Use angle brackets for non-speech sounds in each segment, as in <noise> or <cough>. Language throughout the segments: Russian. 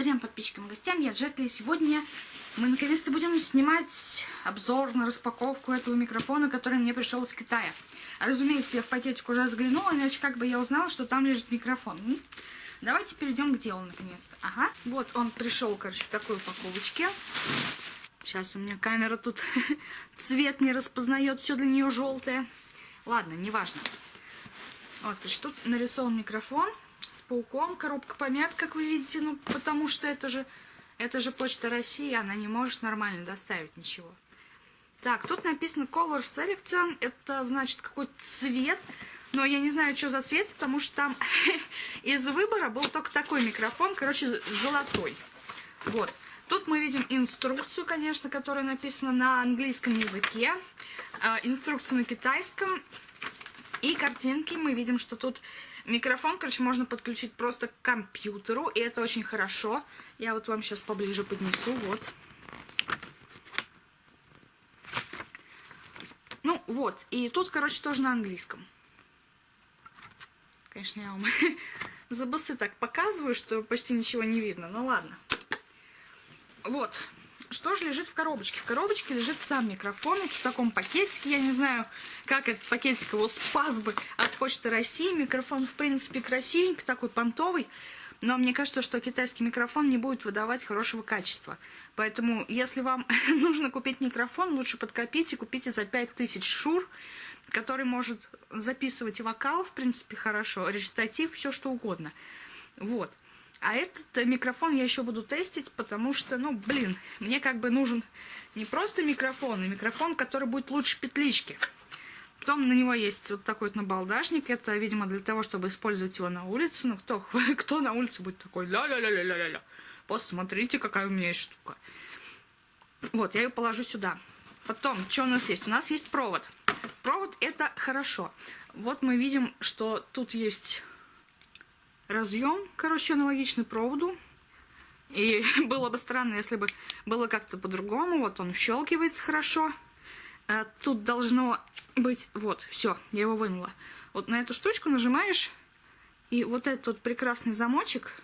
Всем подписчикам и гостям, я Джетли. Сегодня мы наконец-то будем снимать обзор на распаковку этого микрофона, который мне пришел из Китая. Разумеется, я в пакетик уже взглянула, иначе как бы я узнала, что там лежит микрофон. Давайте перейдем к делу наконец-то. Ага, вот он пришел, короче, в такой упаковочке. Сейчас у меня камера тут <laughs> цвет не распознает, все для нее желтое. Ладно, неважно. Вот, короче, тут нарисован микрофон с пауком, коробка помят, как вы видите, ну, потому что это же, это же Почта России, она не может нормально доставить ничего. Так, тут написано Color Selection, это значит какой-то цвет, но я не знаю, что за цвет, потому что там <laughs> из выбора был только такой микрофон, короче, золотой. Вот. Тут мы видим инструкцию, конечно, которая написана на английском языке, э, инструкцию на китайском, и картинки мы видим, что тут Микрофон, короче, можно подключить просто к компьютеру, и это очень хорошо. Я вот вам сейчас поближе поднесу, вот. Ну, вот, и тут, короче, тоже на английском. Конечно, я вам <laughs> за басы так показываю, что почти ничего не видно, ну ладно. Вот, что же лежит в коробочке? В коробочке лежит сам микрофон вот в таком пакетике. Я не знаю, как этот пакетик его спас бы от Почты России. Микрофон, в принципе, красивенький, такой понтовый. Но мне кажется, что китайский микрофон не будет выдавать хорошего качества. Поэтому, если вам <laughs> нужно купить микрофон, лучше подкопите, купите за 5000 шур, который может записывать вокал, в принципе, хорошо, речитатив, все что угодно. Вот. А этот э, микрофон я еще буду тестить, потому что, ну, блин, мне как бы нужен не просто микрофон, а микрофон, который будет лучше петлички. Потом на него есть вот такой вот набалдашник. Это, видимо, для того, чтобы использовать его на улице. Ну, кто, <laughs> кто на улице будет такой ля-ля-ля-ля-ля-ля. Посмотрите, какая у меня есть штука. Вот, я ее положу сюда. Потом, что у нас есть? У нас есть провод. Провод это хорошо. Вот мы видим, что тут есть разъем, короче, аналогичный проводу. И <laughs> было бы странно, если бы было как-то по-другому. Вот он щелкивается хорошо. А тут должно быть... Вот, все, я его вынула. Вот на эту штучку нажимаешь, и вот этот вот прекрасный замочек,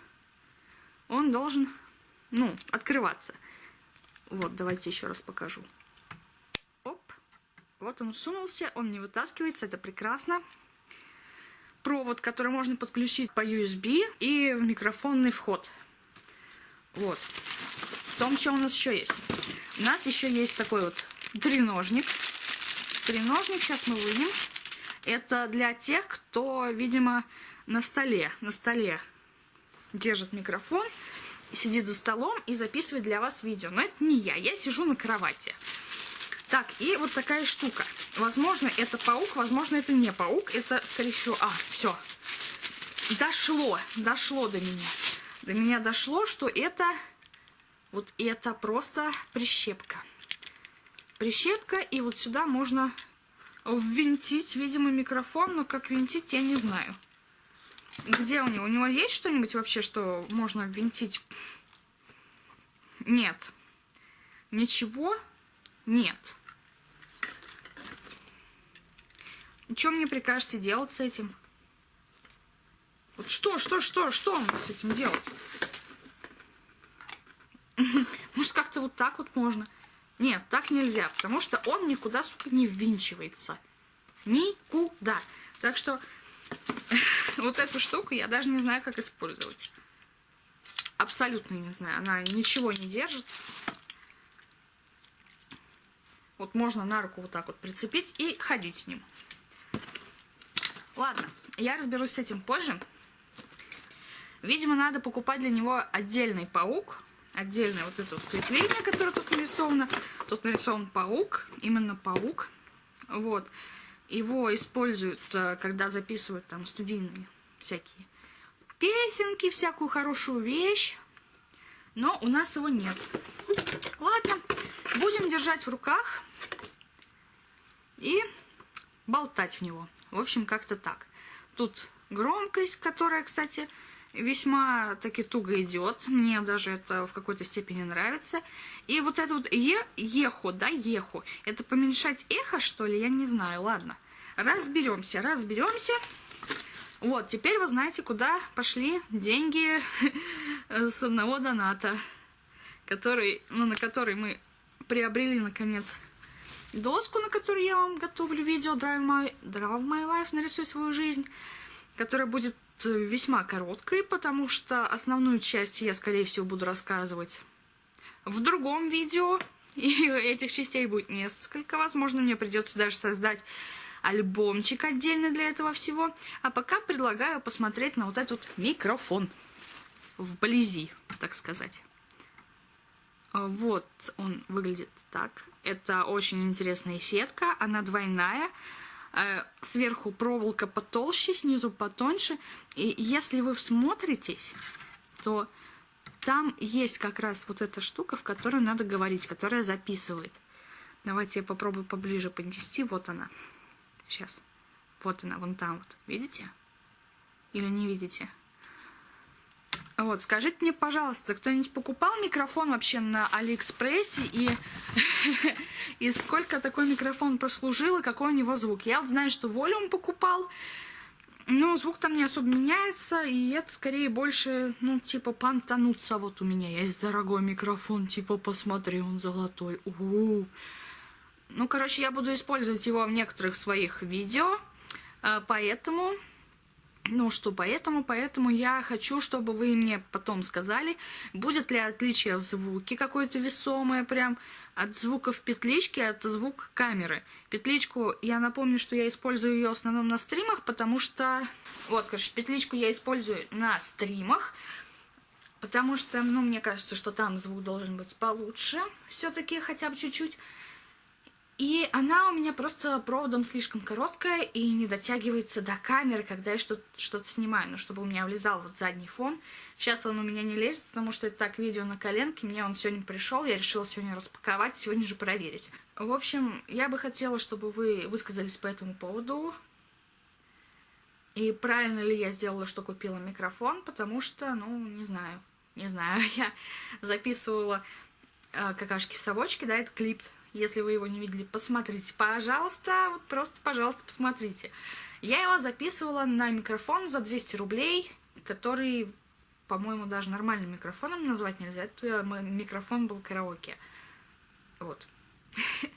он должен, ну, открываться. Вот, давайте еще раз покажу. Оп. Вот он сунулся, он не вытаскивается, это прекрасно провод, который можно подключить по USB и в микрофонный вход. Вот. В том, что у нас еще есть. У нас еще есть такой вот треножник. Треножник сейчас мы вынем. Это для тех, кто, видимо, на столе, на столе держит микрофон, сидит за столом и записывает для вас видео. Но это не я, я сижу на кровати. Так, и вот такая штука. Возможно, это паук, возможно, это не паук. Это, скорее всего... А, все. Дошло, дошло до меня. До меня дошло, что это... Вот это просто прищепка. Прищепка, и вот сюда можно ввинтить, видимо, микрофон, но как винтить, я не знаю. Где у него? У него есть что-нибудь вообще, что можно ввинтить? Нет. Ничего нет. Что мне прикажете делать с этим? Вот что, что, что, что мне с этим делать? <laughs> Может, как-то вот так вот можно? Нет, так нельзя, потому что он никуда, сука, не ввинчивается. Никуда. Так что <laughs> вот эту штуку я даже не знаю, как использовать. Абсолютно не знаю. Она ничего не держит. Вот можно на руку вот так вот прицепить и ходить с ним. Ладно, я разберусь с этим позже. Видимо, надо покупать для него отдельный паук. Отдельное вот это вот крепление, которое тут нарисовано. Тут нарисован паук, именно паук. Вот. Его используют, э, когда записывают там студийные всякие песенки, всякую хорошую вещь. Но у нас его нет. Ладно, будем держать в руках и болтать в него. В общем, как-то так. Тут громкость, которая, кстати, весьма таки туго идет. Мне даже это в какой-то степени нравится. И вот это вот е ехо, да, ехо. Это поменьшать эхо, что ли? Я не знаю. Ладно. Разберемся, разберемся. Вот, теперь вы знаете, куда пошли деньги <laughs> с одного доната, который, ну, на который мы приобрели, наконец, доску, на которой я вам готовлю видео Drive My, Drive My Life, нарисуй свою жизнь, которая будет э, весьма короткой, потому что основную часть я, скорее всего, буду рассказывать в другом видео, <laughs> и этих частей будет несколько. Возможно, мне придется даже создать альбомчик отдельно для этого всего. А пока предлагаю посмотреть на вот этот микрофон вблизи, так сказать. А, вот он выглядит так. Это очень интересная сетка, она двойная. Э, сверху проволока потолще, снизу потоньше. И если вы всмотритесь, то там есть как раз вот эта штука, в которой надо говорить, которая записывает. Давайте я попробую поближе поднести. Вот она. Сейчас. Вот она, вон там вот. Видите? Или не видите? Вот, скажите мне, пожалуйста, кто-нибудь покупал микрофон вообще на Алиэкспрессе и, <laughs> и сколько такой микрофон прослужил и какой у него звук? Я вот знаю, что Волюм покупал, ну, звук там не особо меняется, и это скорее больше, ну, типа, понтануться. Вот у меня есть дорогой микрофон, типа, посмотри, он золотой. У -у -у. Ну, короче, я буду использовать его в некоторых своих видео, а, поэтому ну что, поэтому, поэтому я хочу, чтобы вы мне потом сказали, будет ли отличие в звуке какое-то весомое прям от звука в петличке, от звука камеры. Петличку, я напомню, что я использую ее в основном на стримах, потому что... Вот, короче, петличку я использую на стримах, потому что, ну, мне кажется, что там звук должен быть получше все-таки, хотя бы чуть-чуть. И она у меня просто проводом слишком короткая и не дотягивается до камеры, когда я что-то что снимаю, ну, чтобы у меня влезал вот задний фон. Сейчас он у меня не лезет, потому что это так видео на коленке, мне он сегодня пришел, я решила сегодня распаковать, сегодня же проверить. В общем, я бы хотела, чтобы вы высказались по этому поводу. И правильно ли я сделала, что купила микрофон, потому что, ну, не знаю, не знаю, <laughs> я записывала э, какашки в совочке, да, это клип если вы его не видели, посмотрите, пожалуйста, вот просто, пожалуйста, посмотрите. Я его записывала на микрофон за 200 рублей, который, по-моему, даже нормальным микрофоном назвать нельзя. Это микрофон был караоке. Вот. <laughs>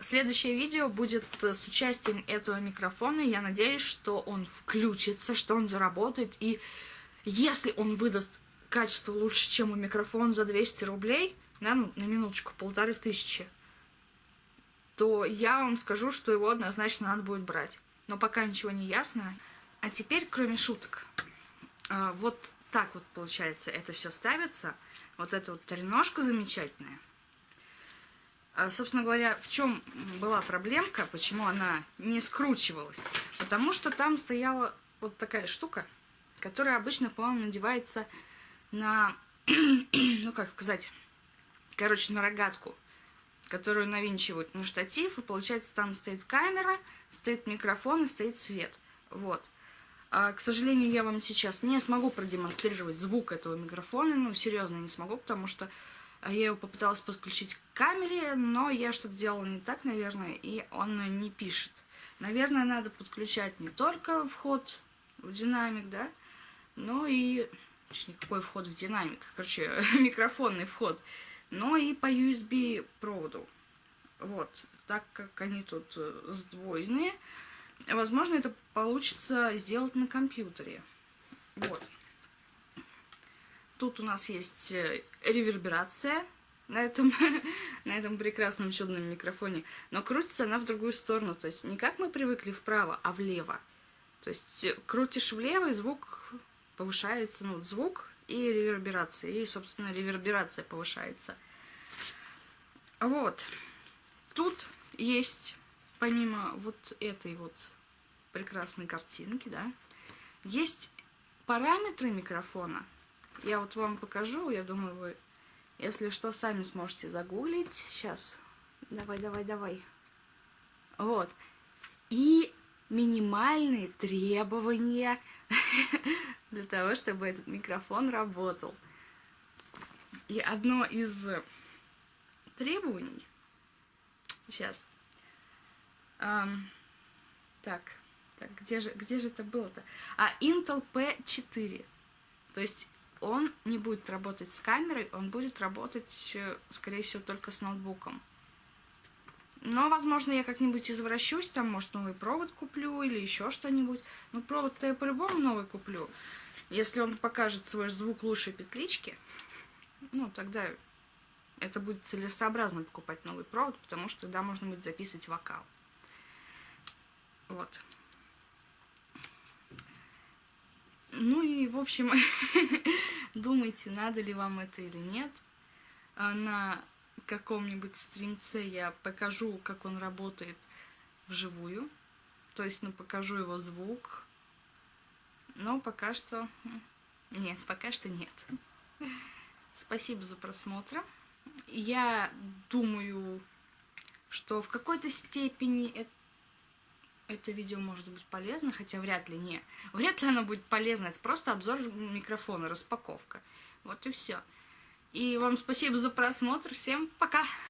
Следующее видео будет с участием этого микрофона. Я надеюсь, что он включится, что он заработает. И если он выдаст качество лучше, чем у микрофона за 200 рублей, да, ну, на минуточку, полторы тысячи, то я вам скажу, что его однозначно надо будет брать. Но пока ничего не ясно. А теперь, кроме шуток, а, вот так вот, получается, это все ставится. Вот эта вот треножка замечательная. А, собственно говоря, в чем была проблемка, почему она не скручивалась? Потому что там стояла вот такая штука, которая обычно, по-моему, надевается на, <clears throat> ну как сказать, короче, на рогатку, которую навинчивают на штатив, и получается там стоит камера, стоит микрофон и стоит свет. Вот. А, к сожалению, я вам сейчас не смогу продемонстрировать звук этого микрофона, ну, серьезно не смогу, потому что я его попыталась подключить к камере, но я что-то сделала не так, наверное, и он не пишет. Наверное, надо подключать не только вход в динамик, да, но и... Точнее, какой вход в динамик? Короче, <laughs> микрофонный вход но и по USB проводу. Вот, так как они тут э, сдвоенные, возможно, это получится сделать на компьютере. Вот. Тут у нас есть э, реверберация на этом, <laughs> на этом прекрасном чудном микрофоне, но крутится она в другую сторону, то есть не как мы привыкли вправо, а влево. То есть э, крутишь влево, и звук повышается, ну, звук и реверберация. И, собственно, реверберация повышается. Вот. Тут есть, помимо вот этой вот прекрасной картинки, да, есть параметры микрофона. Я вот вам покажу, я думаю, вы, если что, сами сможете загуглить. Сейчас. Давай, давай, давай. Вот. И минимальные требования <laughs> для того, чтобы этот микрофон работал. И одно из требований, сейчас, эм, так, так, где же, где же это было-то? А, Intel P4, то есть он не будет работать с камерой, он будет работать, э, скорее всего, только с ноутбуком. Но, возможно, я как-нибудь извращусь, там, может, новый провод куплю или еще что-нибудь. Ну, провод-то я по-любому новый куплю. Если он покажет свой звук лучшей петлички, ну, тогда это будет целесообразно покупать новый провод, потому что тогда можно будет записывать вокал. Вот. Ну и, в общем, <laughs> думайте, надо ли вам это или нет. А на каком-нибудь стримце я покажу, как он работает вживую. То есть, ну, покажу его звук. Но пока что... Нет, пока что нет. Спасибо за просмотр. Я думаю, что в какой-то степени это видео может быть полезно, хотя вряд ли не. Вряд ли оно будет полезно, это просто обзор микрофона, распаковка. Вот и все. И вам спасибо за просмотр, всем пока!